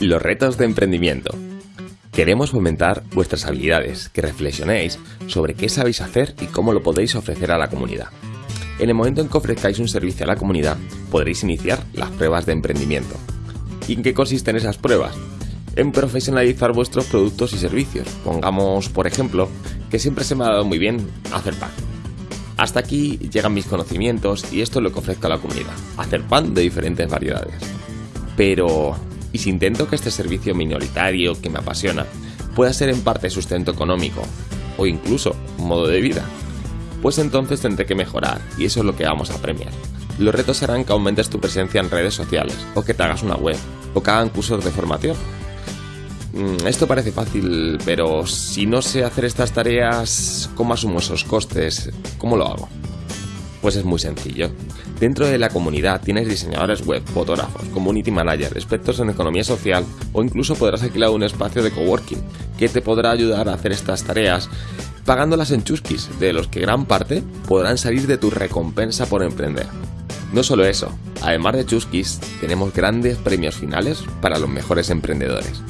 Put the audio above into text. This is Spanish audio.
Los retos de emprendimiento. Queremos fomentar vuestras habilidades, que reflexionéis sobre qué sabéis hacer y cómo lo podéis ofrecer a la comunidad. En el momento en que ofrezcáis un servicio a la comunidad, podréis iniciar las pruebas de emprendimiento. ¿Y en qué consisten esas pruebas? En profesionalizar vuestros productos y servicios. Pongamos, por ejemplo, que siempre se me ha dado muy bien hacer pan. Hasta aquí llegan mis conocimientos y esto es lo que ofrezco a la comunidad, hacer pan de diferentes variedades. Pero, ¿y si intento que este servicio minoritario que me apasiona pueda ser en parte sustento económico o incluso modo de vida? Pues entonces tendré que mejorar y eso es lo que vamos a premiar. Los retos serán que aumentes tu presencia en redes sociales o que te hagas una web o que hagan cursos de formación. Mm, esto parece fácil, pero si no sé hacer estas tareas, ¿cómo asumo esos costes? ¿Cómo lo hago? Pues es muy sencillo. Dentro de la comunidad tienes diseñadores web, fotógrafos, community manager, expertos en economía social o incluso podrás alquilar un espacio de coworking que te podrá ayudar a hacer estas tareas pagándolas en chusquis, de los que gran parte podrán salir de tu recompensa por emprender. No solo eso, además de chusquis, tenemos grandes premios finales para los mejores emprendedores.